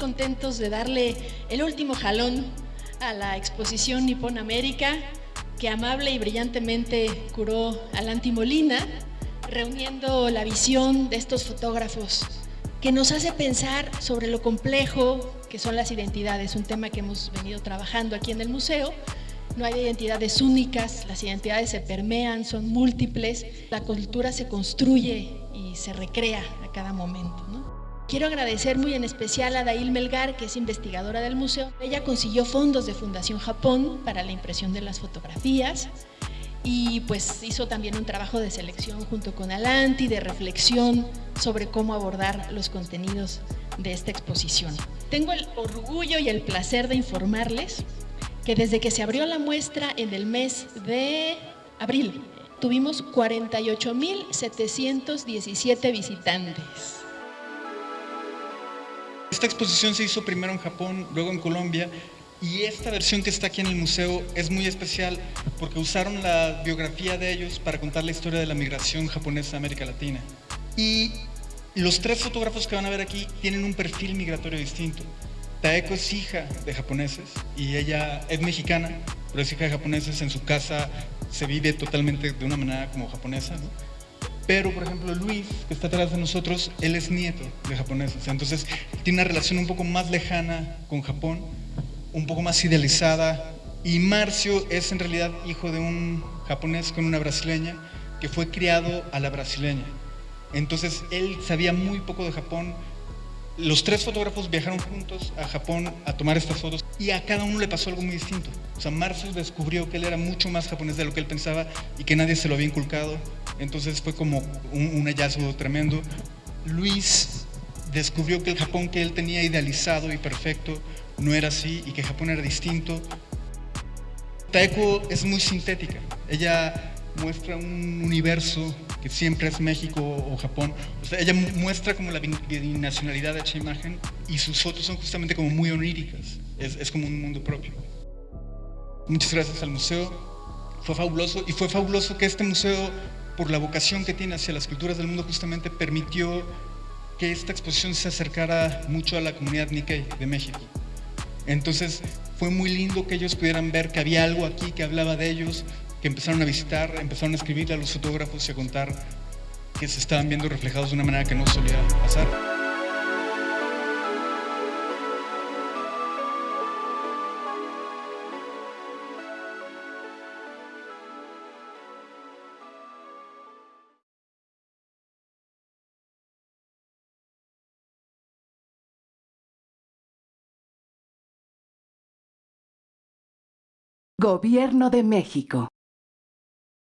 contentos de darle el último jalón a la exposición Nippon América que amable y brillantemente curó Alanti Molina, reuniendo la visión de estos fotógrafos que nos hace pensar sobre lo complejo que son las identidades, un tema que hemos venido trabajando aquí en el museo. No hay identidades únicas, las identidades se permean, son múltiples, la cultura se construye y se recrea a cada momento. Quiero agradecer muy en especial a Dail Melgar, que es investigadora del museo. Ella consiguió fondos de Fundación Japón para la impresión de las fotografías y pues hizo también un trabajo de selección junto con Alanti, de reflexión sobre cómo abordar los contenidos de esta exposición. Tengo el orgullo y el placer de informarles que desde que se abrió la muestra en el mes de abril, tuvimos 48.717 visitantes. Esta exposición se hizo primero en Japón, luego en Colombia, y esta versión que está aquí en el museo es muy especial porque usaron la biografía de ellos para contar la historia de la migración japonesa a América Latina. Y los tres fotógrafos que van a ver aquí tienen un perfil migratorio distinto. Taeko es hija de japoneses y ella es mexicana, pero es hija de japoneses. En su casa se vive totalmente de una manera como japonesa. Pero, por ejemplo, Luis, que está atrás de nosotros, él es nieto de japoneses. Entonces, tiene una relación un poco más lejana con Japón, un poco más idealizada. Y Marcio es en realidad hijo de un japonés con una brasileña que fue criado a la brasileña. Entonces, él sabía muy poco de Japón. Los tres fotógrafos viajaron juntos a Japón a tomar estas fotos y a cada uno le pasó algo muy distinto. O sea, Marcio descubrió que él era mucho más japonés de lo que él pensaba y que nadie se lo había inculcado entonces fue como un, hallazgo tremendo. Luis descubrió que el Japón que él tenía idealizado y perfecto no era así y que Japón era distinto. Taeko es muy sintética, ella muestra un universo que siempre es México o Japón. Ella muestra como la binacionalidad de esa imagen y sus fotos son justamente como muy oníricas, es, es como un mundo propio. Muchas gracias al museo, fue fabuloso y fue fabuloso que este museo por la vocación que tiene hacia las culturas del mundo, justamente permitió que esta exposición se acercara mucho a la comunidad Nikkei de México. Entonces fue muy lindo que ellos pudieran ver que había algo aquí que hablaba de ellos, que empezaron a visitar, empezaron a escribirle a los fotógrafos y a contar que se estaban viendo reflejados de una manera que no solía pasar. Gobierno de México